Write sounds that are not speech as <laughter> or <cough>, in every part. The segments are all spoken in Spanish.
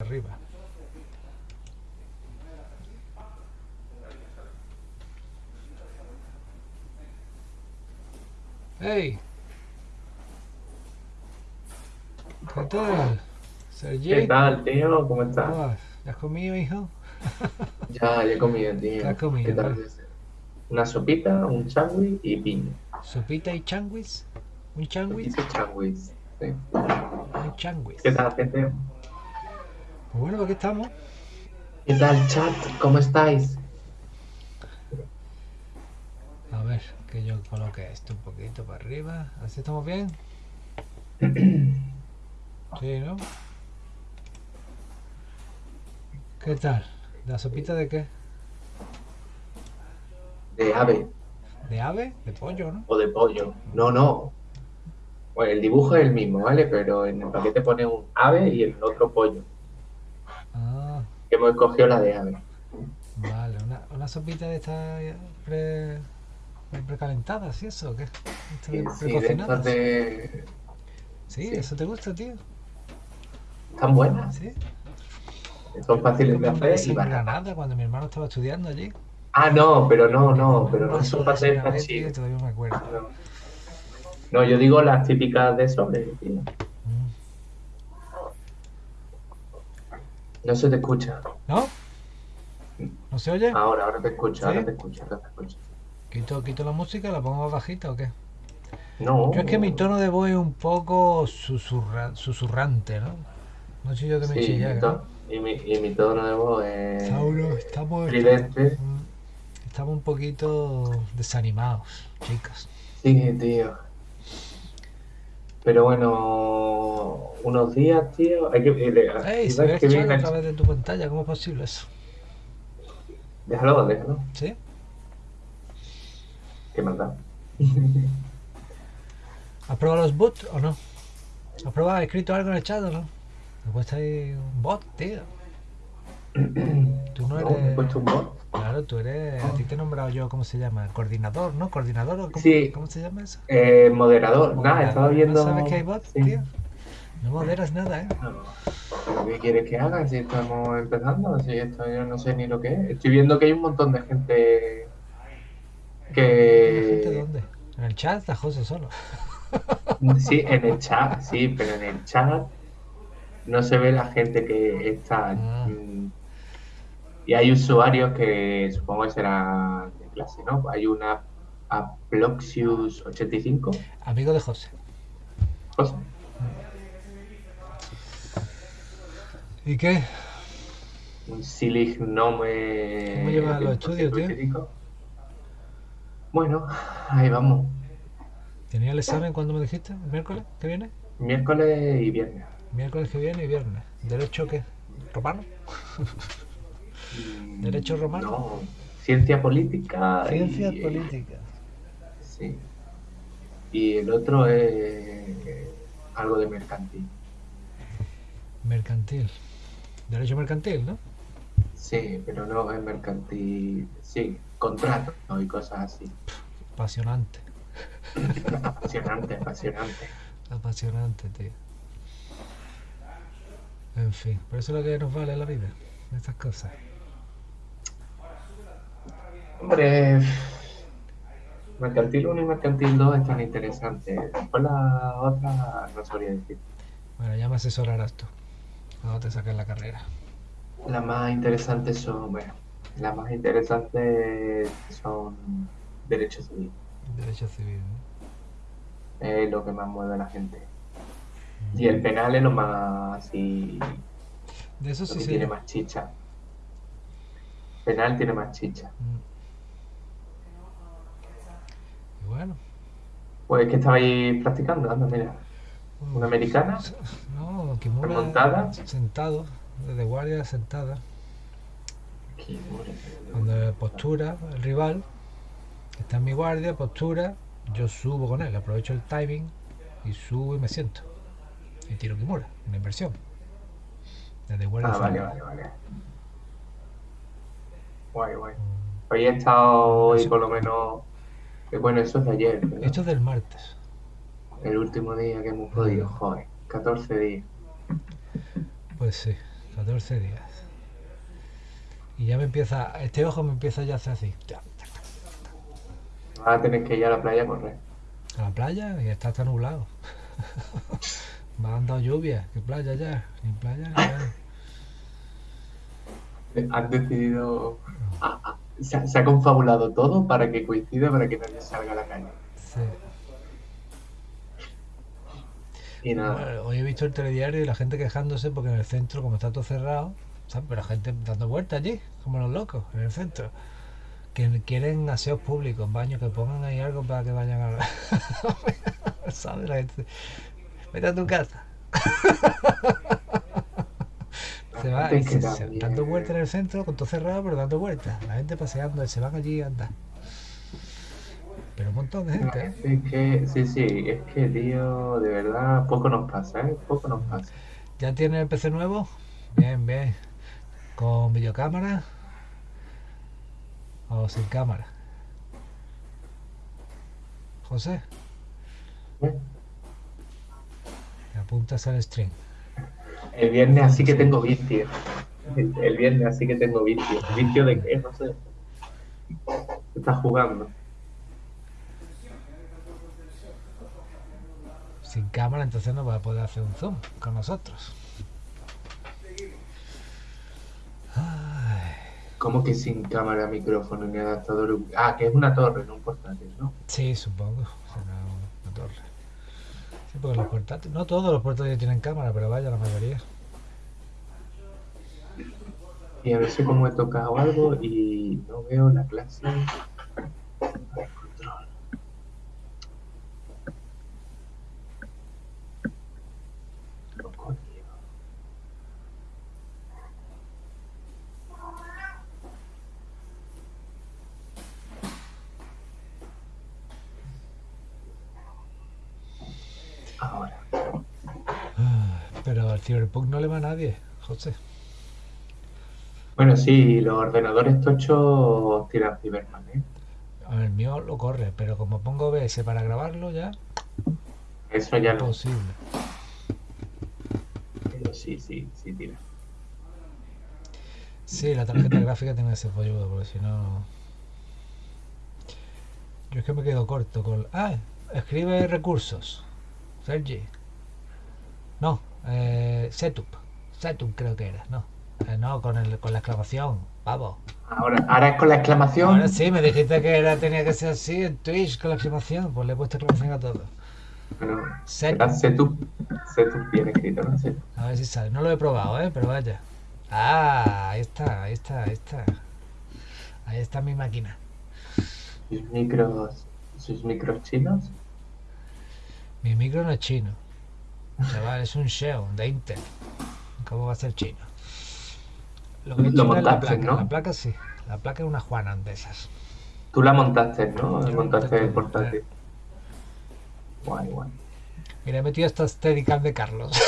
arriba. ¡Hey! ¿Qué tal? Sergi. ¿Qué tal, tío? ¿Cómo estás? ¿Cómo vas? ¿Ya has comido, hijo? <laughs> Ya, ya he comido, tío. ¿Qué has comido, ¿Qué tal? Una sopita, un sándwich y piña. ¿Sopita y changuis? ¿Un changuis? Sopita y sándwich. Sí. Un changuis. ¿Qué tal, gente? Pues bueno, aquí estamos. ¿Qué tal, chat? ¿Cómo estáis? A ver, que yo coloque esto un poquito para arriba. ¿Así estamos bien? <clears throat> Sí, ¿no? ¿Qué tal? ¿La sopita de qué? De ave ¿De ave? ¿De pollo, no? o de pollo. No, no. Bueno, el dibujo es el mismo, ¿vale? Pero en el paquete pone un ave y el otro pollo. Ah, Hemos escogido la de ave. vale. Una, una sopita de esta pre, pre- precalentada, ¿sí eso qué? Sí, de sí, de estas. ¿Sí? sí. ¿Eso te gusta, tío? Están buenas. ¿Sí? Son fáciles de hacer y baratas. Granada, cuando mi hermano estaba estudiando allí. Ah, no, pero no, no, pero no son ave, tío, chill. Todavía me acuerdo. No. No, yo digo las típicas de sobre, tío. No se te escucha. ¿No? ¿No se oye? Ahora, ahora te escucho, ahora te escucho, ahora te escucho. ¿Quito, ¿Quito la música? ¿La pongo más bajita o qué? No. Yo es que mi tono de voz es un poco susurra- susurrante, ¿no? No sé yo que me Sí, chilla, mi ¿no? to- y, mi, y mi tono de voz es Saulo, estamos, estamos un poquito desanimados, chicos. Sí, tío. Pero bueno, unos días, tío, hay que... eh, ¡Ey! Se ¿sabes ve chat bien a través de tu pantalla, ¿cómo es posible eso? Déjalo, déjalo. ¿Sí? ¿Qué más <laughs> da? ¿Has probado los bots o no? ¿Has probado, has escrito algo en el chat o no? Me cuesta ahí un bot, tío. <clears throat> Tú no No, eres... bot. Claro, tú eres... A ti te he nombrado yo, ¿cómo se llama? Coordinador, ¿no? ¿Coordinador o cómo, Sí. ¿cómo se llama eso? Eh, moderador. Nada, Moderador. estaba viendo... ¿No sabes que hay bots, Sí. tío? No moderas nada, ¿eh? No. ¿Qué quieres que haga si estamos empezando? Si esto yo no sé ni lo que es. Estoy viendo que hay un montón de gente ¿Gente que... dónde? En el chat está José solo. <laughs> Sí, en el chat, sí, pero en el chat no se ve la gente que está. Ah. Y hay usuarios que supongo que serán de clase, ¿no? Hay una Aploxius85. Amigo de José. José. ¿Y qué? Un Silignome. ¿Cómo llevas los estudios, tío? 185. Bueno, ahí vamos. ¿Tenía el examen cuando me dijiste? ¿El miércoles que viene? Miércoles y viernes. Miércoles que viene y viernes. ¿Derecho qué? ¿Romano? <laughs> Mm, ¿Derecho romano? No, ciencia política. y- Ciencias políticas. Sí. Y el otro es algo de mercantil. Mercantil. Derecho mercantil, ¿no? Sí, pero no es mercantil. Sí, contrato y cosas así. Apasionante. Apasionante, apasionante. Apasionante, tío. En fin, por eso es lo que nos vale la vida. Estas cosas. Hombre, mercantil 1 y mercantil 2 están interesantes. Después la otra no sabría decir. Bueno, ya me asesorarás tú. Cuando te saques la carrera. Las más interesantes son, bueno, las más interesantes son derechos civiles. Derecho civil, ¿no? Es lo que más mueve a la gente. Y el penal es lo más así, De eso lo sí que tiene más chicha. Penal tiene más chicha. Mm. Bueno. Pues que estabais practicando, anda, mira. Una americana, No, Kimura Remontada. sentado, desde guardia sentada. Cuando postura el rival, está en mi guardia, postura, yo subo con él, aprovecho el timing y subo y me siento. Y tiro Kimura, una inversión. Desde guardia Ah, vale, vale, vale. Guay, guay. Hoy he estado hoy por lo menos. Eh, Bueno, eso es de ayer, ¿verdad? Esto es del martes. El último día que hemos podido, joder. 14 días. Pues sí, 14 días. Y ya me empieza, este ojo me empieza ya a hacer así. Vas a tener que ir a la playa a correr. A la playa y está hasta nublado. <laughs> Me han dado lluvia. ¿Qué playa ya? Ni playa ni nada. <laughs> Han decidido. Se, ha- se ha confabulado todo para que coincida para que nadie salga a la calle. Sí. Y nada. Bueno, hoy he visto el telediario y la gente quejándose porque en el centro, como está todo cerrado, ¿sabes? Pero la gente dando vueltas allí, como los locos, en el centro. Que quieren aseos públicos, baños, que pongan ahí algo para que vayan a... <laughs> ¿Sabes? La gente... Vete a tu casa. <laughs> Se va y se, se- dando vueltas en el centro, con todo cerrado, pero dando vueltas. La gente paseando, se van allí a andar. Pero un montón de gente, ¿eh? Es que, sí, sí, es que, tío, de verdad, poco nos pasa, ¿eh? Poco nos pasa. ¿Ya tiene el PC nuevo? Bien, bien. ¿Con videocámara? ¿O sin cámara? José, ¿eh? te apuntas al stream. El viernes así que tengo vicio. El, el viernes así que tengo vicio. ¿Vicio de qué? No sé. Estás jugando. Sin cámara, entonces no va a poder hacer un zoom con nosotros. Ay, ¿Cómo que sin cámara, micrófono ni adaptador? Ah, que es una torre, no un portátil, ¿no? sí, supongo. Será una torre. Porque los portátiles, no todos los portátiles tienen cámara, pero vaya, la mayoría. Y a veces como he tocado algo y no veo la clase. Pero al Cyberpunk no le va a nadie, José. Bueno, sí, los ordenadores tochos tiran Cyberman, ¿eh? A ver, el mío lo corre, pero como pongo OBS para grabarlo ya, Eso ya no. imposible. Pero sí, sí, sí tira. Sí, la tarjeta gráfica tiene ese polludo, porque si no... Yo es que me quedo corto con... Ah, escribe recursos. Sergi. Eh, setup. Setup creo que era, no. Eh, no, con, el, con la exclamación, pavo. Ahora, ahora es con la exclamación. Ahora sí, me dijiste que era, tenía que ser así en Twitch con la exclamación, pues le he puesto exclamación a todo. Bueno, Setup. setup, setup bien escrito, ¿no? Setup. A ver si sale. No lo he probado, ¿eh? Pero vaya. Ah, ahí está, ahí está, ahí está. Ahí está mi máquina. Sus micros, sus micros chinos. Mi micro no es chino. Chaval, es un Xeon de Intel. ¿Cómo va a ser chino? Lo que Lo es la montaste, placa. ¿no? La placa sí. La placa es una Juana de esas. Tú la montaste, ¿no? Yo montaste el portátil. Guay, guay. Mira, he metido esta Steadicam de Carlos. <laughs>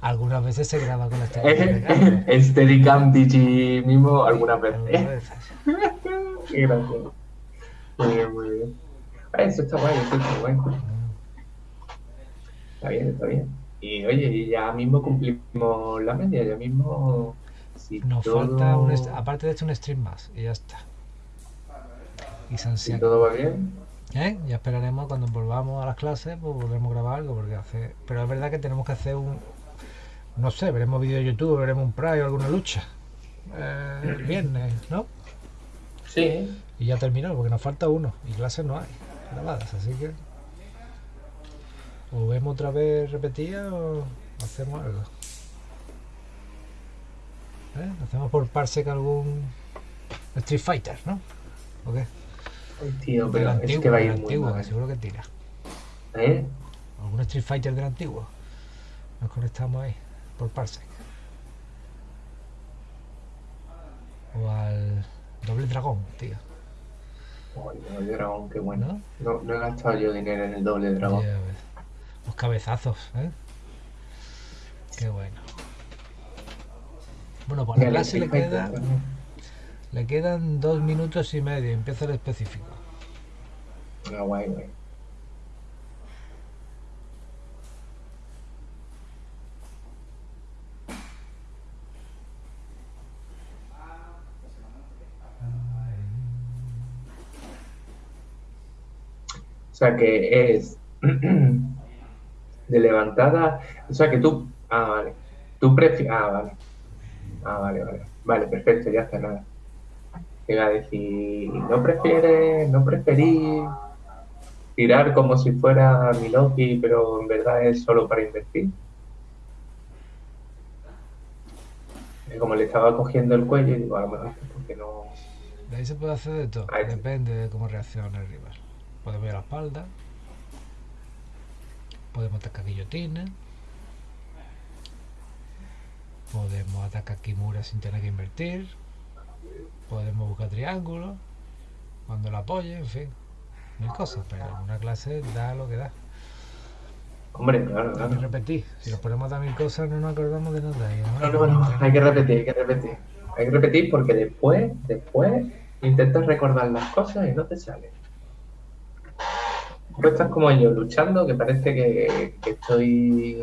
Algunas veces se graba con la <laughs> Steadicam de Carlos. El Steadicam Digi mismo algunas veces. <laughs> Qué gracioso. Muy bien, muy bien. Eso está guay, eso está guay. Está bien, está bien. Y oye, y ya mismo cumplimos la media, ya mismo. Si Nos todo, falta, un aparte de esto, un stream más y ya está. Y San si todo va bien, ¿Eh? Ya esperaremos cuando volvamos a las clases, pues volveremos a grabar algo, porque hace... Pero es verdad que tenemos que hacer un... No sé, veremos vídeo de YouTube, veremos un Pride o alguna lucha. Eh, el viernes, ¿no? sí. Y ya terminó, porque nos falta uno. Y clases no hay grabadas, así que... O vemos otra vez repetida o hacemos algo. ¿Eh? Hacemos por parsec algún Street Fighter, ¿no? ¿O qué? Tío, Del pero es antiguo, que va a del muy antiguo, que mal. seguro que tira. ¿Eh? algún Street Fighter del antiguo. Nos conectamos ahí, por Parsec. O al Doble Dragón, tío. El dragón, qué bueno. ¿No? No, no he gastado yo dinero en el doble dragón. Ves. Los cabezazos, ¿eh? Qué bueno. Bueno, pues a la clase le, queda, le quedan dos minutos y medio. Empieza el específico. Ah, guay, guay. O sea que es <clears throat> de levantada. O sea que tú. Ah, vale. Tú prefieres. Ah, vale. Ah, vale, vale. Vale, perfecto, ya está nada. Llega a decir, no prefieres, no preferís tirar como si fuera mi Loki, pero en verdad es solo para invertir. como le estaba cogiendo el cuello, digo, a lo mejor porque no. De ahí se puede hacer de todo, depende de cómo reaccione el rival. Podemos ir a la espalda, podemos atacar guillotina, podemos atacar Kimura sin tener que invertir, podemos buscar triángulos cuando lo apoye, en fin, mil cosas, pero una clase da lo que da. Hombre, claro, claro. Hay que repetir. Si nos ponemos a mil cosas no nos acordamos de nada. No, no, no, hay que repetir, hay que repetir. Hay que repetir porque después, después intentas recordar las cosas y no te sale. Estás como yo, luchando, que parece que, estoy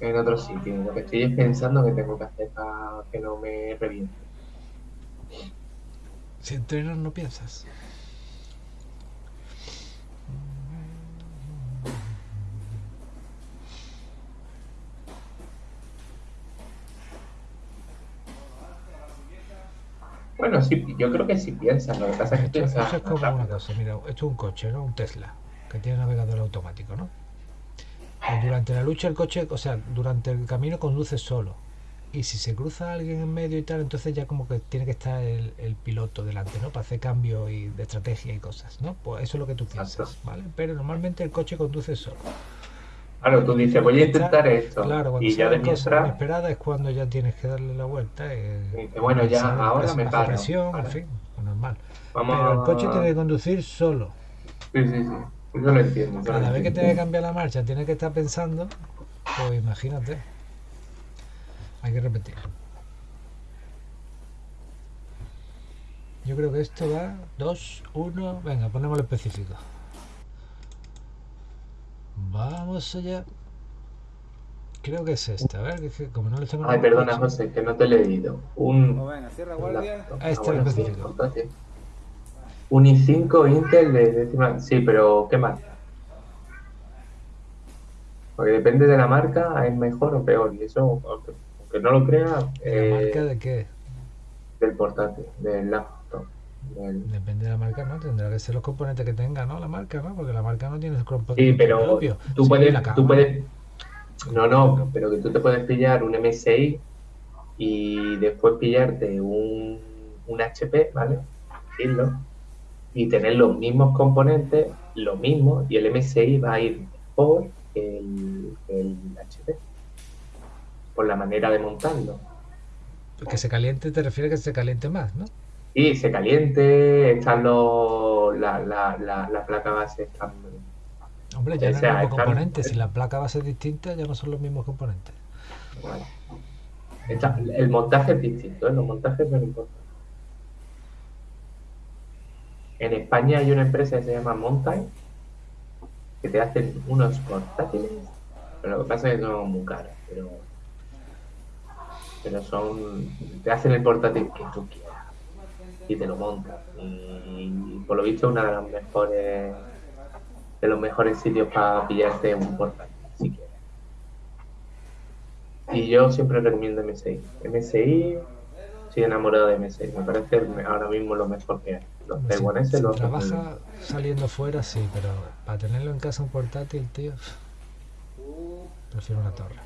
en otro sitio. Lo que estoy es pensando que tengo que hacer para que no me reviente. Si entrenas no piensas. Bueno, sí, yo creo que sí piensan. Lo que pasa es que esto, es como una cosa. Mira, esto es un coche, ¿no? Un Tesla, que tiene navegador automático, ¿no? Pues durante la lucha el coche, o sea, durante el camino conduce solo. Y si se cruza alguien en medio y tal, entonces ya como que tiene que estar el, piloto delante, ¿no? Para hacer cambio y de estrategia y cosas, ¿no? Pues eso es lo que tú piensas, ¿vale? Pero normalmente el coche conduce solo. Claro, tú dices, voy a intentar esto. Claro, cuando y ya de cosa inesperada es cuando ya tienes que darle la vuelta. Y, bueno, ya ahora me paro. Presión, en fin, normal. Pero el coche tiene que conducir solo. Sí, sí, sí. Yo lo entiendo. Cada vez que tiene que cambiar la marcha, tiene que estar pensando, pues imagínate. Hay que repetir. Yo creo que esto va 2, 1, venga, ponemos lo específico. Vamos allá. Creo que es esta, a ver, que, como no le tengo Ay, perdona, José, que no te he leído. Un. Oh, venga, cierra guardia. Ah, este. Un i5 Intel de décima. Sí, pero ¿qué más? Porque depende de la marca, es mejor o peor. Y eso, aunque no lo crea. ¿La eh, marca de qué? Del portátil, del laptop. Depende de la marca, ¿no? Tendrá que ser los componentes que tenga, ¿no? La marca, ¿no? Porque la marca no tiene componentes sí, pero propio. Tú, puedes, tú puedes... No, no, pero que tú te puedes pillar un MSI y después pillarte un, un HP, ¿vale? Decirlo. Y tener los mismos componentes, lo mismo, y el MSI va a ir por el, el HP. Por la manera de montarlo. Que se caliente te refiere a que se caliente más, ¿no? Sí, se caliente, están los, la, la, la, placa base están... Hombre, ya no son los componentes, si la placa base es distinta ya no son los mismos componentes. Bueno. el montaje es distinto, ¿eh? los montajes no importan. En España hay una empresa que se llama Montime que te hacen unos portátiles, pero lo que pasa es que son muy caros, pero, pero son, te hacen el portátil que tú quieras y te lo montas. Y, por lo visto es una de las mejores de los mejores sitios para pillarte un portátil, si quieres. Y yo siempre recomiendo MSI. MSI, estoy enamorado de MSI, me parece ahora mismo lo mejor que hay. Los taiwaneses los trabaja saliendo fuera, sí, pero para tenerlo en casa un portátil, tío, prefiero una torre.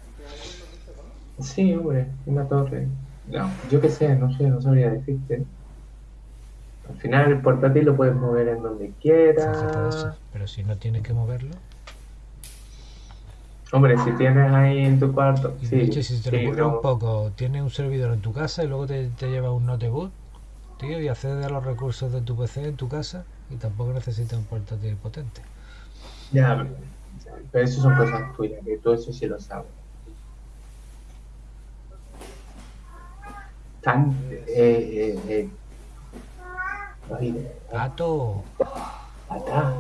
Sí, hombre, una torre. No, yo qué sé, no sé, no sabría decirte. Al final el portátil lo puedes mover en donde quieras. Pero si no tienes que moverlo. Hombre, si tienes ahí en tu cuarto. sí, de hecho, si te lo un poco, tienes un servidor en tu casa y luego te, te llevas un notebook, tío, y accedes a los recursos de tu PC en tu casa y tampoco necesitas un portátil potente. Ya, pero eso son cosas tuyas, que tú eso sí lo sabes. Tan, eh, eh, eh Pato. Pata.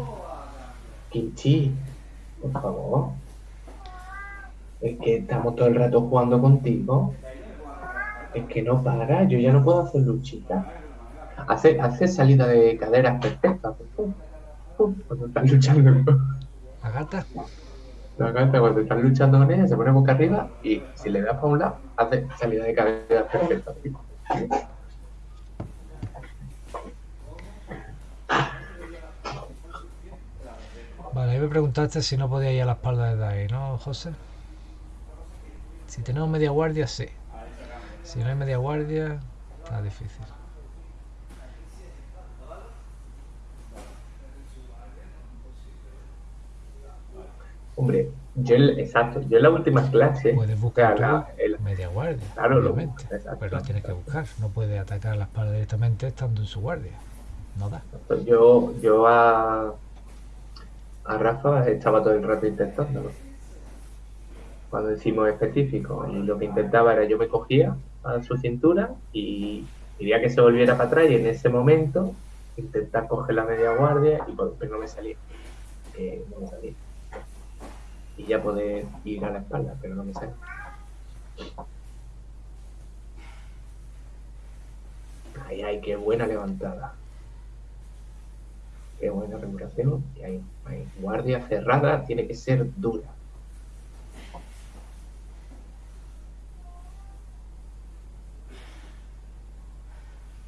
Kimchi. Por favor. Es que estamos todo el rato jugando contigo. Es que no para. Yo ya no puedo hacer luchita. Hace, hace salida de caderas perfecta. cuando están luchando. ¿La gata? La gata cuando están luchando con ella se pone boca arriba y si le das para un lado hace salida de cabeza perfecta. Vale, ahí me preguntaste si no podía ir a la espalda de ahí, ¿no, José? Si tenemos media guardia, sí. Si no hay media guardia, está difícil. Hombre, yo, exacto, yo en la última clase. Puedes buscar la, media guardia, claro, obviamente. pero la tienes que buscar. No puedes atacar a la espalda directamente estando en su guardia. No da. Yo, yo a, a Rafa estaba todo el rato intentándolo. Cuando decimos específico, y lo que intentaba era yo me cogía a su cintura y quería que se volviera para atrás y en ese momento intentar coger la media guardia y pues, no me salía. Eh, no me salía. Y ya poder ir a la espalda, pero no me sale. Ay, ay, qué buena levantada. Qué buena regulación. Y hay, guardia cerrada, tiene que ser dura.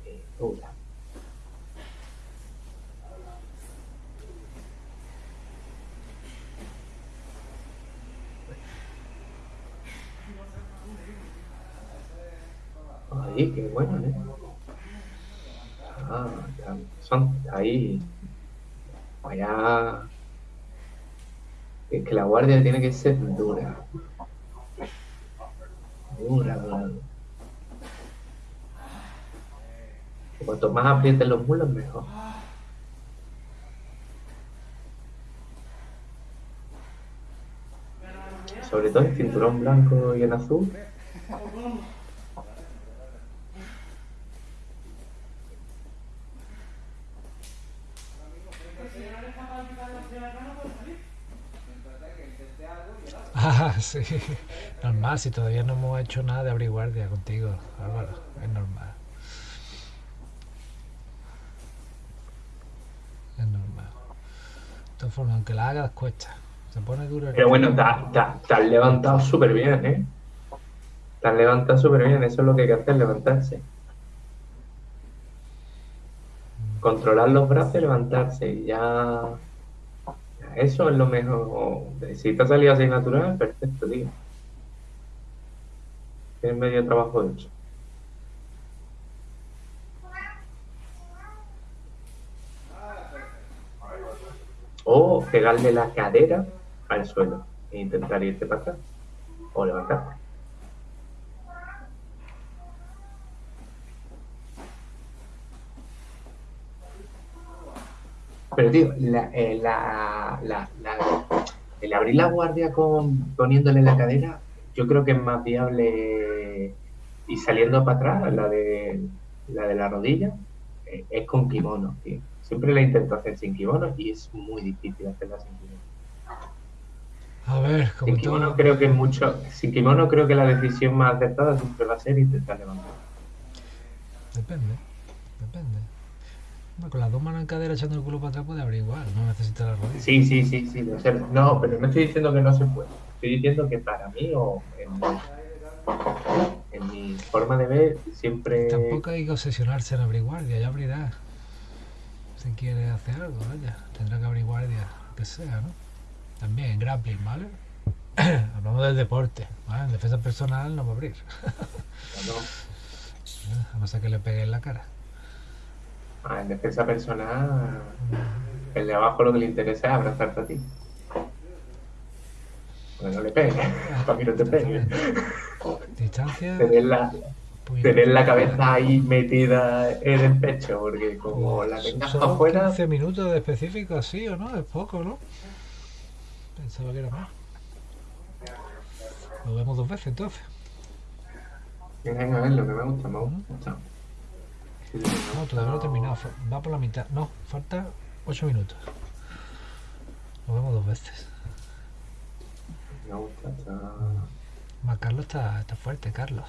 Eh, dura. Ahí, qué bueno, ¿eh? Ah, son ahí Es que la guardia tiene que ser dura. Dura, dura. Cuanto más aprieten los mulos, mejor. Sobre todo el cinturón blanco y en azul. Ah, sí. <laughs> Normal, si todavía no hemos hecho nada de abrir guardia contigo, Álvaro. Es normal. Es normal. De todas formas, aunque la hagas, cuesta. Se pone duro. Pero bueno, te has levantado súper bien, ¿eh? Te has levantado súper bien. Eso es lo que hay que hacer, levantarse. Controlar los brazos y levantarse. Y ya eso es lo mejor. Si te ha salido así natural, perfecto, tío. Tienes medio trabajo hecho. O pegarle la cadera al suelo e intentar irte para atrás. O levantarte. Pero, tío, eh, la, la, el abrir la guardia con poniéndole la cadera, yo creo que es más viable y saliendo para atrás, la de la, de la rodilla, eh, es con kimono, tío. Siempre la intento hacer sin kimono y es muy difícil hacerla sin kimono. A ver, como sin kimono creo que es mucho. Sin kimono creo que la decisión más acertada siempre va a ser intentar levantar. Depende, depende con las dos manos en cadera echando el culo para atrás puede abrir igual, no necesita la rodilla. Sí, sí, sí, sí, No, pero no estoy diciendo que no se puede. Estoy diciendo que para mí o en mi, forma de ver siempre... Tampoco hay que obsesionarse en abrir guardia, ya abrirá. Si quiere hacer algo, vaya. Tendrá que abrir guardia, que sea, ¿no? También en grappling, ¿vale? <clears throat> Hablamos del deporte, ¿vale? En defensa personal no va a abrir. <laughs> no. A no ser que le pegue en la cara. Ah, en defensa personal, el de abajo lo que le interesa es abrazarte a ti. Porque no le pegue, <laughs> para que no te pegue. Distancia. Tener la, tener la cabeza ahí metida en el pecho, porque como la tengas afuera. 15 minutos de específico, así o no, es poco, ¿no? Pensaba que era más. Lo vemos dos veces entonces. Venga, a ver lo que me gusta, me gusta. No, todavía no he terminado. Va por la mitad. No, falta 8 minutos. Lo vemos dos veces. Más Carlos está, está fuerte, Carlos.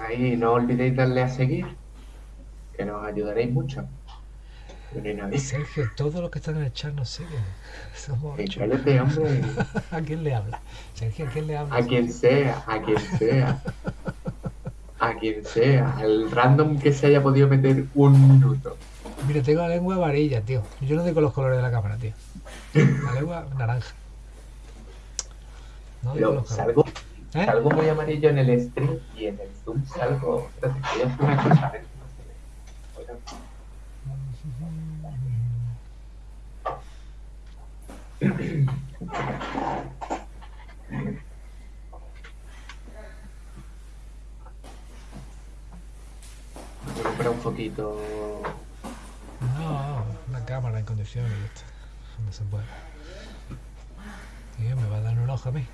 Ahí no olvidéis darle a seguir, que nos ayudaréis mucho. Sergio, todos los que están en el chat nos siguen. <laughs> Somos Cállate, hombre. <laughs> ¿A quién le habla? Sergio, ¿a quién le habla? A quien sea, a quien sea. <laughs> A quien sea. Al random que se haya podido meter un minuto. Mira, tengo la lengua amarilla, tío. Yo no digo los colores de la cámara, tío. La lengua <laughs> naranja. No digo los colores. Salgo, ¿Eh? salgo muy amarillo en el stream y en el zoom salgo. <clears throat> Espérate, voy a hacer una cosa. Voy a comprar un poquito. No, una cámara en condiciones y. No se puede. me va a dar un ojo a mí.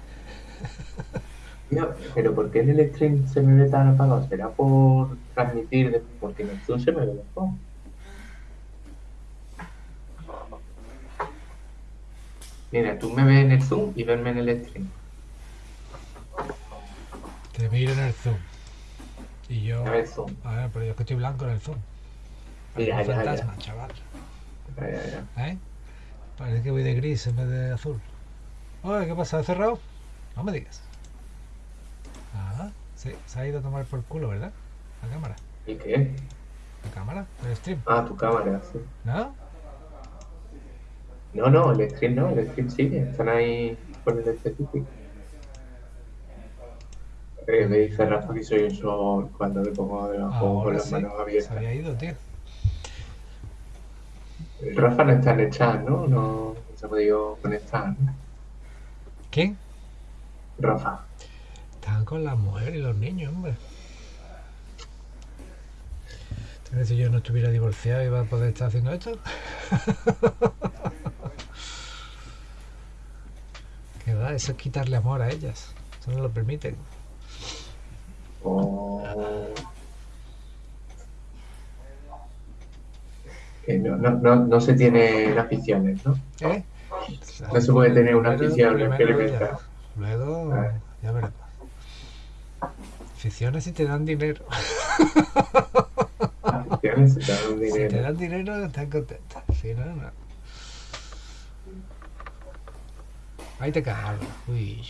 No, pero ¿por qué en el stream se me ve tan apagado? ¿Será por transmitir? Porque en el Zoom se me ve mejor. Mira, tú me ves en el Zoom y verme en el stream. Te miro en el Zoom. Y yo. A ver, Zoom. A ver, pero yo es que estoy blanco en el Zoom. Mira, ya, fantasma, ya. chaval. Ya, ya. ¿Eh? Parece que voy de gris en vez de azul. Oye, ¿qué pasa? ¿Ha cerrado? No me digas. Ah, sí, se ha ido a tomar por culo, ¿verdad? La cámara. ¿Y qué? La cámara, el stream. Ah, tu cámara, sí. ¿No? No, no, el stream no, el stream sigue, están ahí con el específico. Eh, me dice Rafa que soy un sol cuando le pongo debajo con las manos abiertas. Se había ido, tío. Rafa no está en el chat, ¿no? No, se ha podido conectar. ¿Quién? Rafa. Están con la mujer y los niños, hombre. Si yo no estuviera divorciado iba a poder estar haciendo esto. <laughs> ¿Qué va? Eso es quitarle amor a ellas. Eso no lo permiten. Oh. no, no, no, no, se tiene aficiones, ¿no? ¿Eh? No se puede tener una afición experimental. Luego, ah. ya veremos. Aficiones si te dan dinero. <laughs> Aficiones si te dan dinero. Si te dan dinero, están contentos. Si no, no. Ahí te cagas. Uy.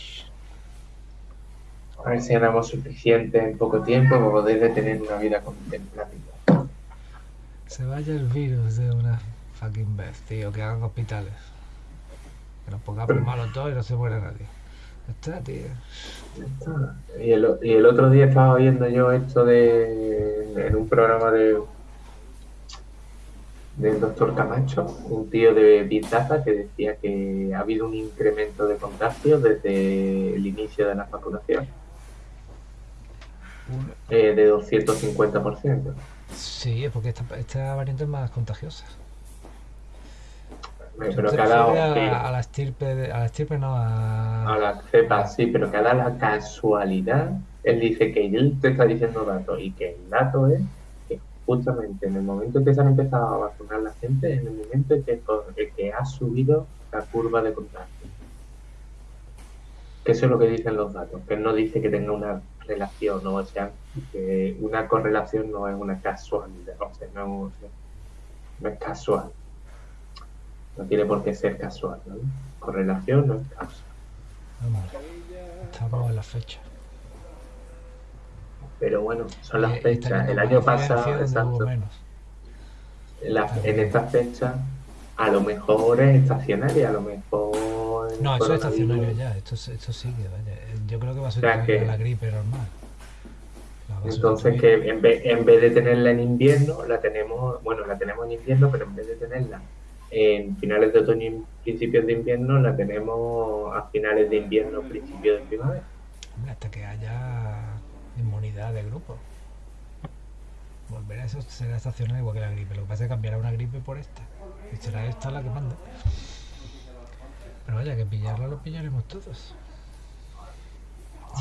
A ver si ganamos suficiente en poco tiempo para poder tener una vida contemplativa. Se vaya el virus de una fucking vez, tío, que hagan hospitales. Que nos pongamos malos todos y no se muera nadie. Está, tío. Está. Y, el, y el otro día estaba viendo yo esto de en un programa de del doctor Camacho, un tío de Big que decía que ha habido un incremento de contagios desde el inicio de la vacunación. Eh, de 250%. Sí, es porque esta, esta variante es más contagiosa. Pero que ha dado, a, la estirpe, a la estirpe no, a... a la cepa, sí, pero que ha dado la casualidad. Él dice que él te está diciendo datos y que el dato es justamente en el momento en que se han empezado a vacunar la gente, en el momento en que, que ha subido la curva de contagio. Que eso es lo que dicen los datos, que no dice que tenga una relación, ¿no? o sea, que una correlación no es una casualidad, o sea, no, es casual. No tiene por qué ser casual, ¿no? Correlación no es causa. estamos en la fecha. Pero bueno, son las fechas. El año pasado, exacto. En, esta fecha, a lo mejor es estacionaria, a lo mejor. No, eso es estacionario ya, esto, esto sigue. Vaya. Yo creo que va a ser la gripe normal. Entonces, que en vez, en vez de tenerla en invierno, la tenemos, bueno, la tenemos en invierno, pero en vez de tenerla en finales de otoño y principios de invierno, la tenemos a finales de invierno, principios de primavera. Hasta que haya inmunidad de grupo. Volver a eso será estacional igual que la gripe. Lo que pasa es que cambiará una gripe por esta. Y será esta la que manda. Pero vaya, que pillarla lo pillaremos todos.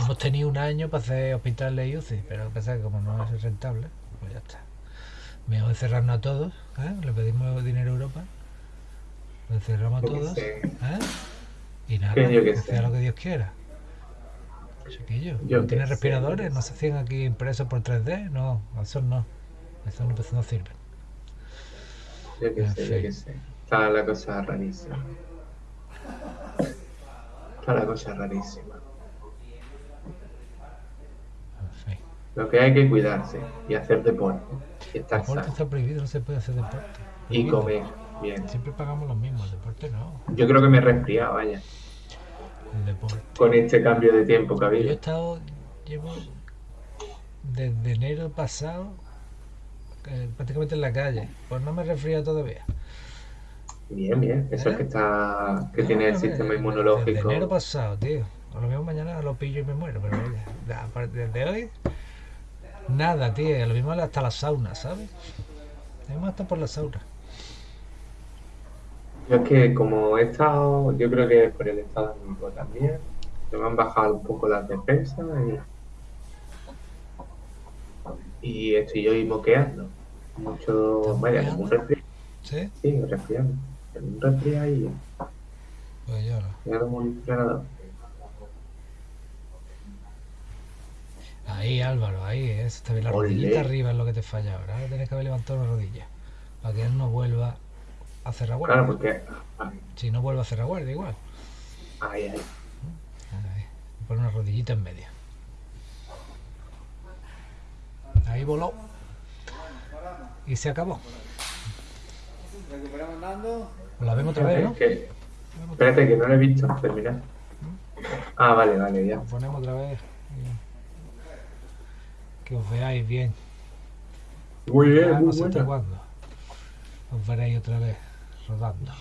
Hemos tenido un año para hacer hospitales y UCI, pero lo que pasa es que como no es rentable, pues ya está. Mejor encerrarnos a todos, ¿eh? le pedimos dinero a Europa, lo encerramos a todos, ¿eh? y nada, que sea lo que Dios quiera. Chiquillo, ¿no tiene respiradores? ¿No se hacían aquí impresos por 3D? No, esos no. Esos no, pues no sirven. Yo qué sé, yo qué sé. Está la cosa rarísima. Está la cosa rarísima. Lo que hay que cuidarse y hacer deporte. Y estar deporte sano. está prohibido, no se puede hacer deporte. Y comer bien. Siempre pagamos lo mismo, el deporte no. Yo creo que me he resfriado, vaya. El deporte. Con este cambio de tiempo que ha Yo he estado, llevo desde enero pasado eh, prácticamente en la calle. Pues no me he resfriado todavía. Bien, bien. Eso es que está, que tiene el sistema inmunológico. Desde enero pasado, tío. A lo mismo mañana lo pillo y me muero, pero oye, aparte- desde hoy, nada, tío. Lo mismo hasta la sauna, ¿sabes? Lo mismo hasta por la sauna. Yo es que como he estado, yo creo que es por el estado anímico también, se me han bajado un poco las defensas y, y estoy yo ahí moqueando. Mucho, ¿Estás vaya, un resfriado. ¿Sí? Sí, resfriado y Pues yo no. ya como un entrenador. Ahí, Álvaro, ahí, ¿eh? está bien. La Olé. rodillita arriba es lo que te falla ahora. Ahora tienes que haber levantado una rodilla. Para que él no vuelva a hacer la guardia. Claro, porque. Si no vuelve a hacer la guardia, igual. Ay. Ahí, Pon una rodillita en medio. Ahí voló. Y se acabó. Recuperamos Nando. La vemos otra vez, ¿no? Que- espérate, que no lo he visto. Termina. Ah, vale, vale, ya. La ponemos otra vez. Que os veáis bien. Muy bien, Ya muy no sé hasta buena. cuándo. Os veréis otra vez rodando.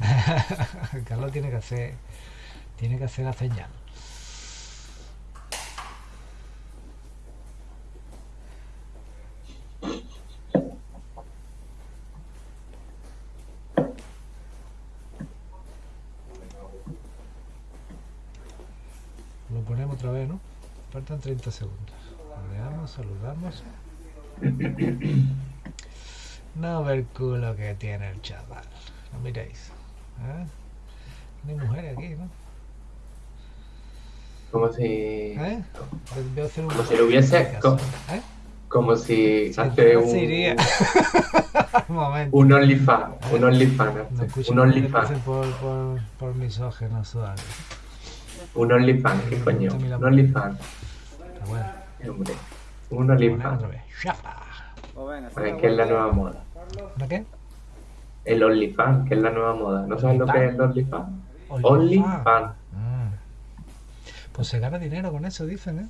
<laughs> Carlos tiene que hacer tiene que hacer la señal. Lo ponemos otra vez, ¿no? Faltan 30 segundos. Rodeamos, saludamos. No ve el culo que tiene el chaval. No miréis. ¿eh? No hay mujeres aquí, ¿no? Como si. ¿Eh? Hacer un... Como si lo hubiese- co- ¿Eh? Como si Sí, hace un. iría. <laughs> un momento. Un OnlyFans. Un OnlyFans. No Un OnlyFans. por, por, por misógenos suaves. Un OnlyFans, qué coño. Un OnlyFans. Pero bueno, Eh, Hombre. Pues venga, Bueno, que es la nueva moda. ¿Una qué? El OnlyFans, que es la nueva moda. ¿No sabes lo que es el OnlyFans? OnlyFans. Mm. Pues se gana dinero con eso, dicen, ¿eh?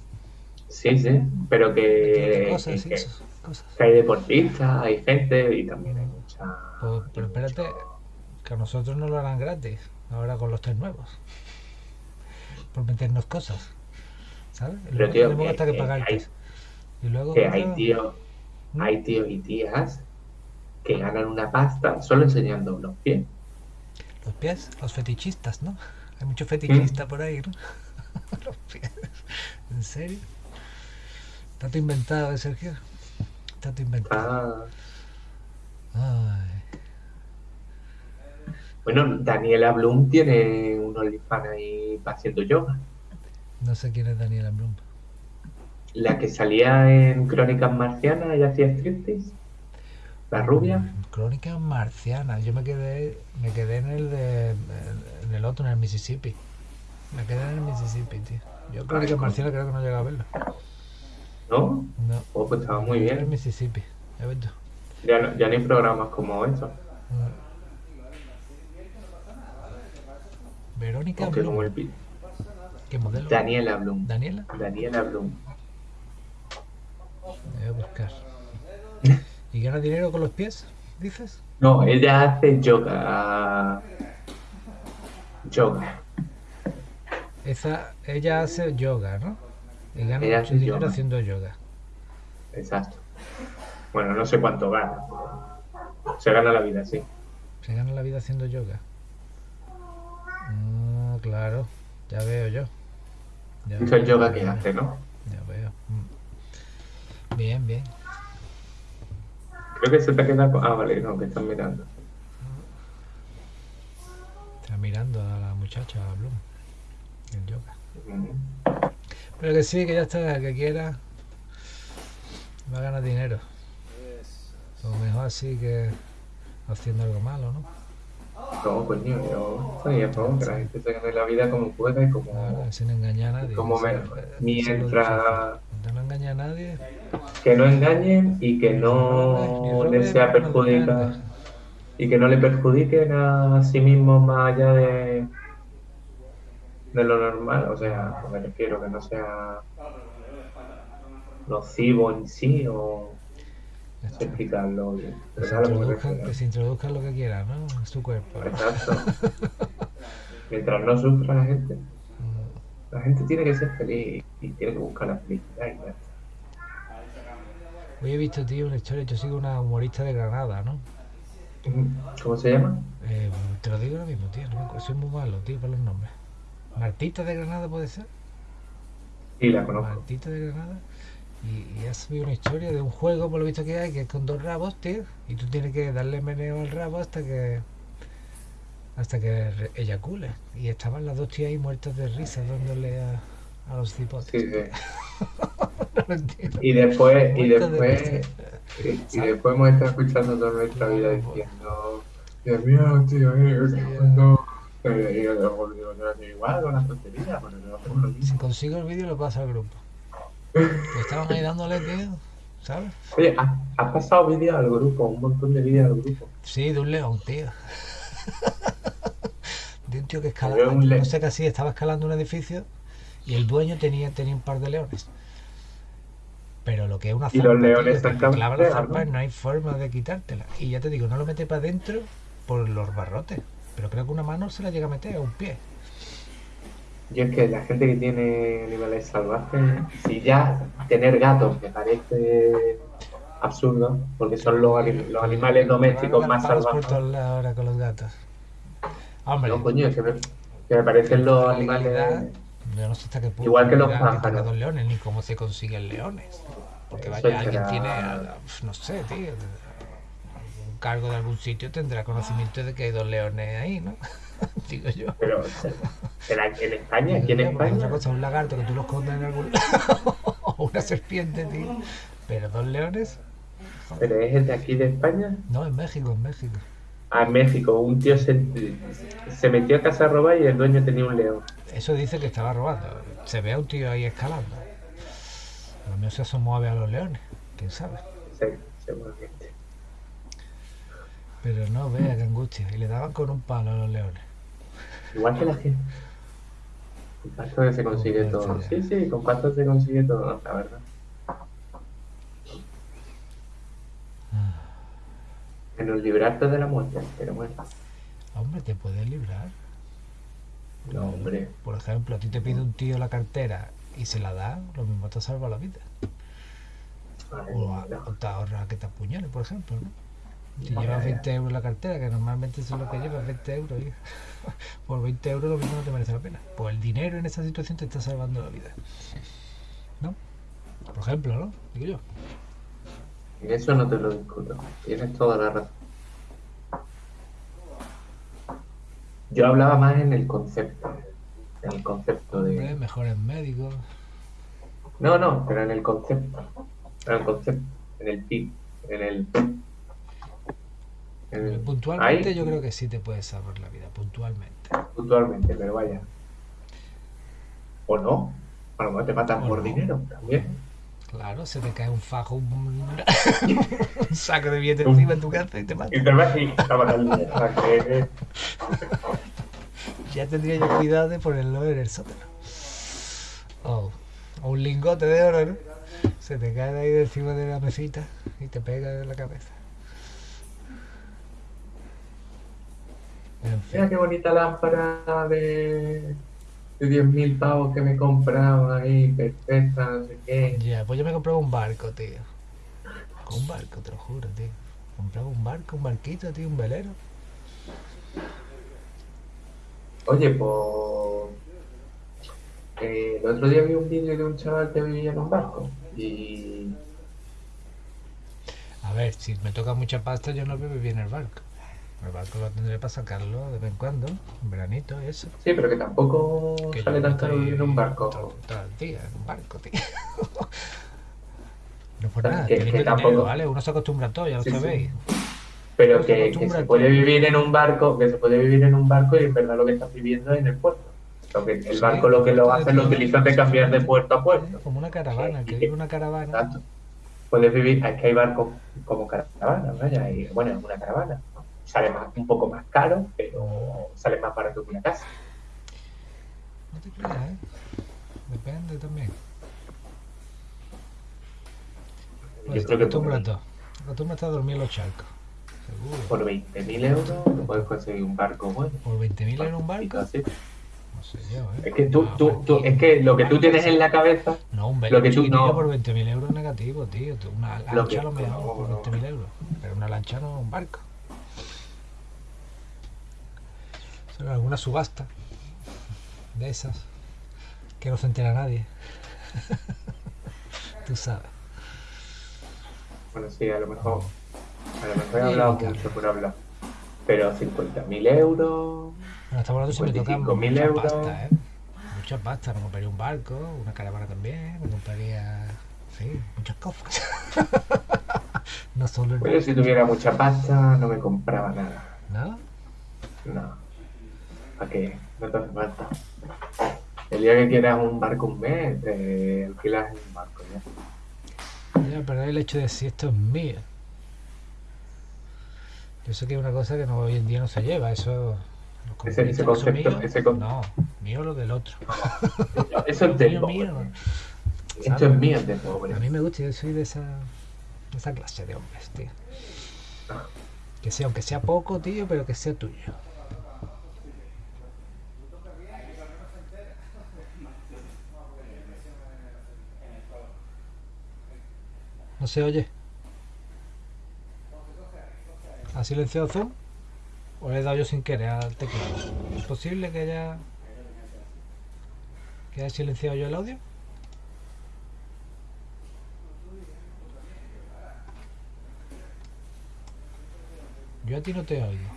Sí, sí. Pero que, cosas, que- sí, que- eso, cosas. que hay deportistas, hay gente y también hay mucha. Pues, pero espérate, que a nosotros no lo harán gratis, ahora con los tres nuevos. Por meternos cosas. ¿Sabes? Pero, tío, tenemos que- hasta que que pagar hay- Y luego. Que hay tíos, ¿Mm? hay tíos y tías que ganan una pasta solo enseñando los pies. Los pies, los fetichistas, ¿no? <laughs> Hay muchos fetichistas ¿Mm? por ahí, ¿no? <laughs> los pies. ¿En serio? ¿Tanto inventado, eh, Sergio? Tanto inventado. Ah, Ay. bueno, Daniela Bloom tiene un OnlyFans ahí haciendo yoga. No sé quién es Daniela Blum. La que salía en Crónicas Marcianas y hacía striptease. La rubia. Mm, Crónicas marcianas. Yo me quedé, me quedé en el de, en el otro, en el Mississippi. Me quedé en el Mississippi, tío. Yo Crónicas coño. marcianas creo que no llegué a verlo. ¿No? No. Oh, pues estaba muy En el bien. Mississippi. Ya ves tú. Ya no, ya no hay programas como. Mm. Verónica Aunque como Blum. el ¿Qué modelo? Daniela Bloom. Daniela. Daniela Bloom. Voy a buscar. <laughs> ¿Y gana dinero con los pies? ¿Dices? No, ella hace yoga. Yoga. Esa, ella hace yoga, ¿no? Y gana Ella mucho dinero yoga. haciendo yoga. Exacto. Bueno, no sé cuánto gana. Se gana la vida, sí. Se gana la vida haciendo yoga. Ah, claro. Ya veo yo. Ya veo, yoga ya que veo, hace, ¿no? Ya veo. Mm. Bien, bien. Creo que se te queda. con- Ah, vale, no, que están mirando. Está mirando a la muchacha, a Bloom. El yoga. Mm. Pero que sí, que ya está, el que quiera. Va a ganar dinero. Eso. O mejor así que haciendo algo malo, ¿no? No, coño, yo estoy a favor que la gente se gane la vida como pueda y como, sin engañar a nadie. como eso me- es- eso es lo mientras difícil. No engaña a nadie. que no engañen y que Ni no les sea ni robe, perjudica y que no le perjudiquen a sí mismos más allá de, de lo normal, o sea, me refiero que no sea nocivo en sí o Ya no sé está. Explicarlo bien. Que Pero se, introduzcan, refiero. que se introduzcan lo que quieran, ¿no? En su cuerpo. Exacto. Mientras no sufra la gente, Mm. la gente tiene que ser feliz y tiene que buscar la felicidad. y ya está. Hoy he visto, tío, una historia. Yo sigo una humorista de Granada, ¿no? ¿Cómo se llama? Eh, te lo digo ahora mismo, tío. No soy muy malo, tío, para los nombres. Martita de Granada puede ser. Sí, la conozco. Martita de Granada. Y, y ha subido una historia de un juego, por lo visto que hay, que es con dos rabos, tío. Y tú tienes que darle meneo al rabo hasta que. hasta que eyacule. Y estaban las dos tías ahí muertas de risa dándole a, a los cipotes. Sí, sí. <laughs> No. Y después, y de después, y, y después hemos estado escuchando toda nuestra vida diciendo, Dios mío, tío, cuando eh, yo no es igual con las tonterías, pero no Si consigo el vídeo, lo paso al grupo. Pues estaban ahí dándole, tío. ¿Sabes? Oye, ¿has, has pasado vídeos al grupo, un montón de vídeos al grupo. Sí, de un león, tío. <laughs> De un tío que escalaba, un no sé qué así, estaba escalando un edificio y el dueño tenía, tenía un par de leones. Pero lo que es una Y zarpa, los leones tío, están que te clava la zarpa ¿no? no hay forma de quitártela. Y ya te digo, no lo mete para adentro por los barrotes. Pero creo que una mano se la llega a meter, a un pie. Y es que la gente que tiene animales salvajes, si ya tener gatos me parece absurdo, porque son los, los animales domésticos más salvajes. ahora con los gatos. Hombre, No, coño, que me, que me parecen los animales. yo no sé hasta qué punto Igual que los pájaros. leones, ni cómo se consiguen leones. Porque vaya, alguien tiene, no sé, tío, un cargo de algún sitio tendrá conocimiento de que hay dos leones ahí, ¿no? <laughs> <laughs> Digo yo. Pero, ¿será que en España? ¿Aquí en España? Otra cosa, un lagarto que tú lo escondes en algún lado, <laughs> o una serpiente, tío. Pero dos leones, ¿Pero es de aquí de España? no, en México, en México. Ah, en México, un tío se, se metió a casa a robar y el dueño tenía un león. Eso dice que estaba robando. Se ve a un tío ahí escalando. A lo mejor se asomó a ver a los leones, quién sabe. Sí, seguramente. Pero no, vea qué angustia. Y le daban con un palo a los leones. Igual que la gente. Con pasta se consigue Con todo. Sí, sí, con pasta se consigue todo, la verdad. Menos librarte de la muerte, pero bueno. Hombre, te puedes librar. No, hombre. Por ejemplo, a ti te pide un tío la cartera y se la da, lo mismo te salva la vida. Ay, O, a- no. o te ahorra que te apuñale, por ejemplo, ¿no? Si Vaya, llevas ya. 20 euros en la cartera, que normalmente eso es lo que llevas, 20 euros, hija. <laughs> por 20 euros lo mismo no te merece la pena. Pues el dinero en esa situación te está salvando la vida. ¿No? Por ejemplo, ¿no? Digo yo. En eso no te lo discuto. Tienes toda la razón. Yo hablaba más en el concepto. En el concepto Hombre, de. mejores médicos. No, no, pero en el concepto. En el concepto. En el PIB. En el. El- Puntualmente ahí, yo creo que sí te puedes salvar la vida, puntualmente. Puntualmente, pero vaya. O no. A lo mejor te matan O por no. dinero también. Claro, se te cae un fajo, un, <laughs> un saco de billetes encima en tu casa y te mata. Y te vas y te matan el <laughs> Ya tendría yo cuidado de ponerlo en el sótano. O, o un lingote de oro, ¿no? Se te cae de ahí de encima de la mesita y te pega en la cabeza. En fin. Mira qué bonita lámpara de, de 10.000 pavos que me he comprado ahí, perfecta, no sé qué. Ya, pues yo me compraba un barco, tío. Un barco, te lo juro, tío. Compraba un barco, un barquito, tío, un velero. Oye, pues. eh, el otro día vi un vídeo de un chaval que vivía en un barco y. A ver, si me toca mucha pasta, yo no vivo bien el barco. El barco lo tendré para sacarlo de vez en cuando, en veranito y eso. Sí, pero que tampoco Que sale yo tan no caro estoy vivir en un barco. Todo, todo el día en un barco, tío. <laughs> Pero por nada, que, que tampoco... ¿vale? Uno se acostumbra a todo, ya lo sabéis. Pero que, se, que se puede vivir en un barco, que se puede vivir en un barco y en verdad lo que estás viviendo es en el puerto. Lo que, el barco lo que lo hace lo utiliza de cambiar de puerto a puerto. Como una caravana, que vive una caravana. Exacto. Puedes vivir, es que hay barcos como caravana, vaya, y bueno, es una caravana. Sale más, un poco más caro, pero sale más barato que una casa. No te creas, ¿eh? Depende también. Pues Yo creo que acostúmbrate. Acostúmbrate a dormir en los charcos. Seguro. Por 20.000 euros no puedes conseguir un barco bueno. ¿Por 20.000 euros un barco? No sé yo, ¿eh? Es que tú, tú, tú, es que lo que tú tienes en la cabeza. No, un lo que tú no. por 20.000 euros negativo, tío. Una lancha lo, lo mejor por 20.000 euros. Pero una lancha no un barco. Solo alguna subasta de esas que no se entera nadie. <laughs> Tú sabes. Bueno, sí, a lo mejor. A lo mejor he hablado mucho por hablar. Pero 50.000 euros. Bueno, estamos hablando si me toca mucha euros. pasta, ¿eh? Mucha pasta. Me compraría un barco, una caravana también. Me compraría. Sí, muchas cosas. <laughs> no solo el Pero si tuviera mucha pasta, no me compraba nada. ¿No? No. ¿Para qué? No te hace falta. El día que quieras un barco un mes, te alquilas un barco ya. Ya, pero el hecho de si esto es mío. Yo sé que es una cosa que no, hoy en día no se lleva, eso... Ese, ese concepto, mío, ese No, mío lo del otro. <laughs> eso es del pobre. Esto es mío de pobre. A mí me gusta, yo soy de esa, de esa clase de hombres, tío. Ah. Que sea, aunque sea poco, tío, pero que sea tuyo. ¿No se oye? ¿Ha silenciado Zoom? ¿O le he dado yo sin querer al teclado? ¿Es posible que haya... que haya silenciado yo el audio? Yo a ti no te oigo.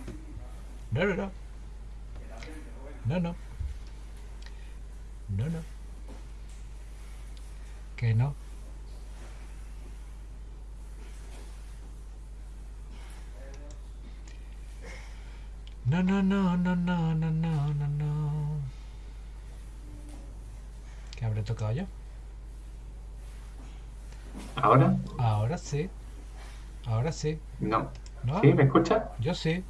No, no, no. No, no. No, no. Que no. No, no, no, no, no, no, no, no, no. ¿Qué habré tocado yo? ¿Ahora? Ahora sí. Ahora sí. No. ¿No? ¿Sí? ¿Me escuchas? Yo sí.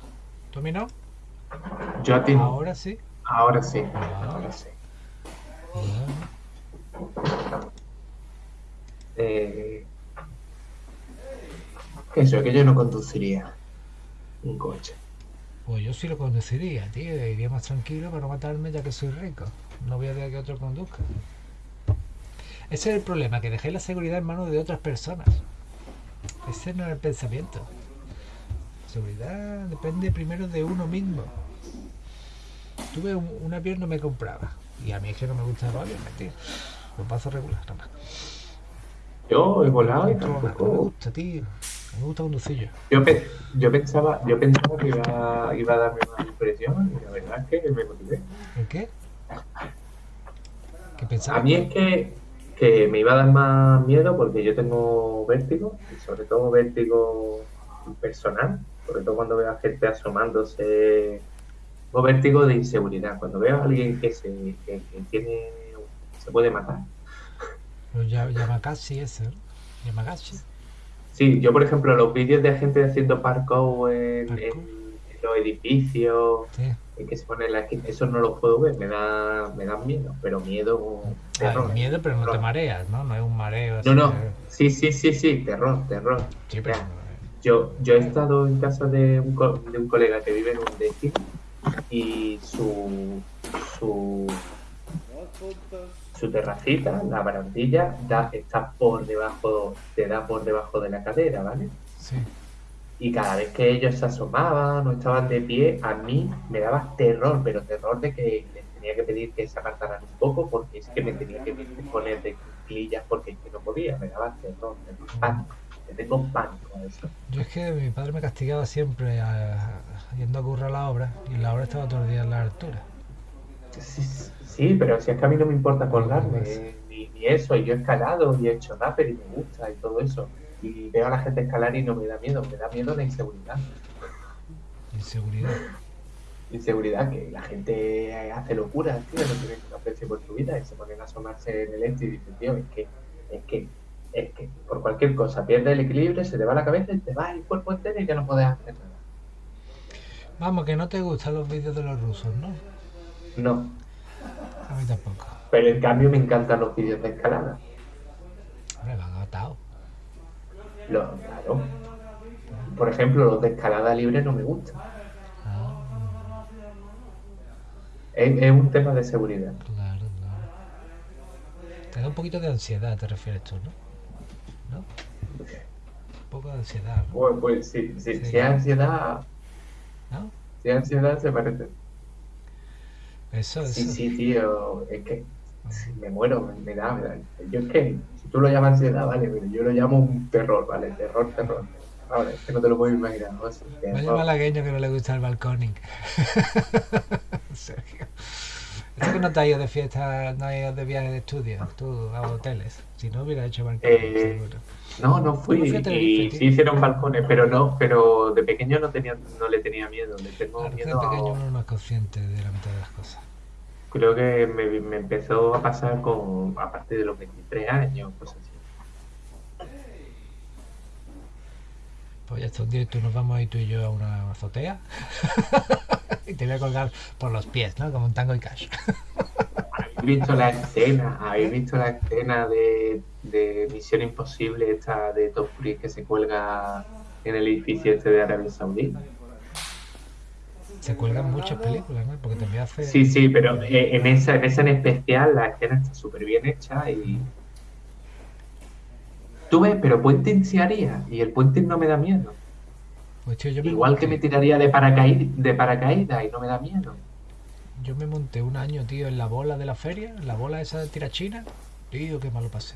¿Tú a mí no? Yo a ti Ahora sí. Ahora sí. Ahora sí. Eh, eso, que yo no conduciría un coche. Pues yo sí lo conduciría, tío. Iría más tranquilo para no matarme ya que soy rico. No voy a dejar que otro conduzca. Ese es el problema, que dejé la seguridad en manos de otras personas. Ese no es el pensamiento. La seguridad depende primero de uno mismo. Tuve un, un avión no me compraba. Y a mí es que no me gusta el avión, tío. Lo paso regular, nada más. Yo he volado y tampoco... me gusta, tío. Me gusta conducir yo. Yo, pensaba, yo pensaba que iba, iba a darme una impresión y la verdad es que me motivé. ¿En qué? ¿Qué pensaba? A mí es que, que me iba a dar más miedo porque yo tengo vértigo y sobre todo vértigo personal, sobre todo cuando veo a gente asomándose. Tengo vértigo de inseguridad. Cuando veo a alguien que se que, tiene se puede matar. Yamakasi ese, ¿no? Yamagashi. Sí, yo por ejemplo los vídeos de gente haciendo parkour en, los edificios, en que se pone la esquina, eso no lo puedo ver, me da, me da miedo, pero miedo... Terror, miedo, pero no te mareas, ¿no? No es un mareo. No, no, sí, sí, sí, sí, terror, terror. Sí, pero... Yo, yo he estado en casa de un, de un colega que vive en un destino y su, su su terracita, la barandilla, da, está por debajo, te da por debajo de la cadera, ¿vale? Sí. Y cada vez que ellos se asomaban o estaban de pie, a mí me daba terror, pero terror de que les tenía que pedir que se apartaran un poco porque es que me tenía que poner de cuclillas porque es que no podía, me daba terror, me pánico. tengo pánico a eso. Yo es que mi padre me castigaba siempre yendo a currar la obra y la obra estaba todo el día en la altura. Sí, Sí, pero si es que a mí no me importa colgarme, ni, y eso, y yo he escalado y he hecho rapper y me gusta y todo eso. Y veo a la gente escalar y no me da miedo, me da miedo la inseguridad. Inseguridad. Inseguridad, que la gente hace locuras, tío, no tiene que aprecio por tu vida y se ponen a asomarse en el este y dicen, tío, es que, es que, es que por cualquier cosa pierde el equilibrio, se te va la cabeza y te va el cuerpo entero y ya no puedes hacer nada. Vamos, que no te gustan los vídeos de los rusos, ¿no? No. A mí tampoco. Pero en cambio me encantan los vídeos de escalada. Hombre, lo han. Lo, claro. Por ejemplo, los de escalada libre no me gustan. Ah, Es, es un tema de seguridad. claro, claro. Te da un poquito de ansiedad, te refieres tú, ¿no? ¿No? Un poco de ansiedad, ¿no? Pues, pues sí, sí, Sí. si es ansiedad, ¿No? si es ansiedad se parece. Eso, eso. Sí, sí, tío, es que sí, me muero, me, da, me da. Yo es que, si tú lo llamas ansiedad, vale, pero yo lo llamo un terror, ¿vale? Terror, terror. Ahora, es que no te lo puedo imaginar, ¿no? Vaya malagueño que no le gusta el balconing. <laughs> Sergio. Esto que no te has ido de fiesta, no has ido de viaje de estudio, tú a hoteles. Si no hubiera hecho balconing, Eh, seguro. No, no fui. Y sí hicieron balcones, pero no, pero de pequeño no tenía, no le tenía miedo. Le tengo Claro que de miedo a- pequeño uno no es consciente de la mitad de las cosas. Creo que me, me empezó a pasar con a partir de los 23 años, cosas así. Pues ya está, un tú nos vamos ahí tú y yo a una azotea <laughs> y te voy a colgar por los pies, ¿no? Como un tango y cash. ¿Habéis visto la escena? ¿Habéis visto la escena de, de Misión Imposible, esta de Tom Cruise que se cuelga en el edificio este de Arabia Saudí? Se cuelgan muchas películas, ¿no? Porque también hace... Sí, sí, pero eh, en esa, en esa en especial la escena está súper bien hecha y... Tú ves, pero puenting se haría y el puenting no me da miedo. Pues tío, yo me Igual que me tiraría de, paracaid de paracaídas y no me da miedo. Yo me monté un año, tío, en la bola de la feria, en la bola esa de tirachina. Tío, qué malo pasé.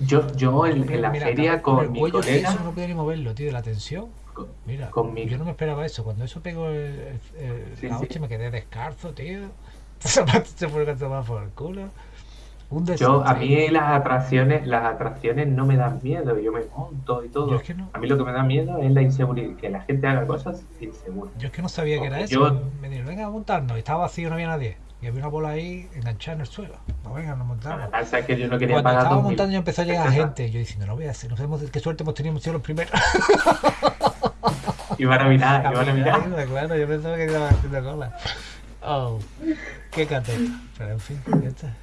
Yo, yo en, en la Mira, feria el con mi cuello colega... tenso, no podía ni moverlo, tío, de la tensión. con- Mira, Con mi- yo no me esperaba eso. Cuando eso pegó el, el- el- Sí, la sí. hostia, me quedé descalzo, tío. <laughs> Se tomar por el culo. Un Yo, a mí las atracciones, las atracciones no me dan miedo, yo me monto y todo. Yo es que no. A mí lo que me da miedo es la inseguridad, que la gente haga cosas inseguras. Yo es que no sabía que era eso. Me dijeron, venga, a montarnos. Y estaba vacío, no había nadie. Y había una bola ahí enganchada en el suelo. Pues venga, nos montamos. pasa es que yo no quería Cuando pagar estaba 2000 montando ya empezó a llegar gente. Yo diciendo, no voy a hacer, no sabemos qué suerte hemos tenido, hemos sido los primeros. <laughs> Iban a mirar, iban a mirar. Claro, yo pensaba que estaba haciendo cola. Oh, qué cateta. Pero en fin, ya está.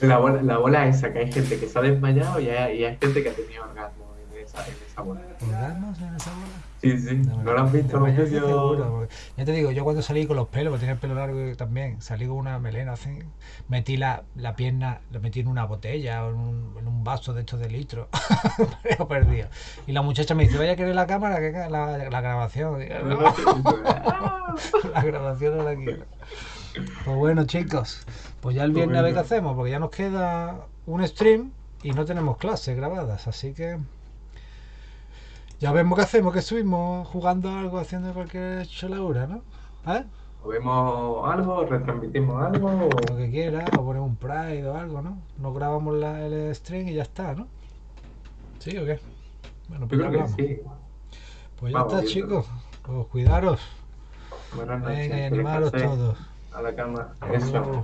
La bola, la bola esa, que hay gente que se ha desmayado y hay, y hay gente que ha tenido orgasmo en esa, en esa bola. ¿Orgasmos en esa bola? Sí, sí, No, no lo has visto no, yo seguro, te digo, yo cuando salí con los pelos, porque tenía el pelo largo también, salí con una melena así, metí la, la pierna, la metí en una botella o en un, en un vaso de estos de litro, he perdido. Y la muchacha me dice, vaya a querer la cámara, que la, la grabación. Digo, "No, la grabación no la quiero. Pues bueno, chicos, pues ya el viernes a ver qué hacemos, porque ya nos queda un stream y no tenemos clases grabadas, así que ya vemos qué hacemos, que subimos jugando algo, haciendo cualquier cholaura, ¿no? ¿Eh? O vemos algo, retransmitimos algo. o- Lo que quiera, o ponemos un Pride o algo, ¿no? Nos grabamos la, el stream y ya está, ¿no? ¿Sí o qué? Bueno, pues sí. Pues ya Vamos está, chicos. Pues cuidaros. Buenas noches. Venga, y animaros todos. A la cama. Eso.